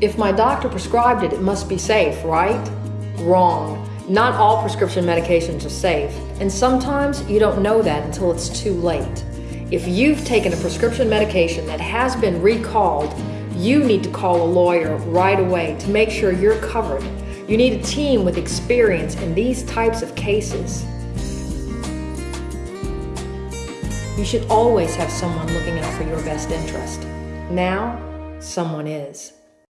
If my doctor prescribed it, it must be safe, right? Wrong. Not all prescription medications are safe, and sometimes you don't know that until it's too late. If you've taken a prescription medication that has been recalled, you need to call a lawyer right away to make sure you're covered. You need a team with experience in these types of cases. You should always have someone looking out for your best interest. Now, someone is.